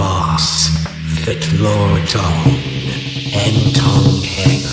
boss, fit lord tong, and tong heng.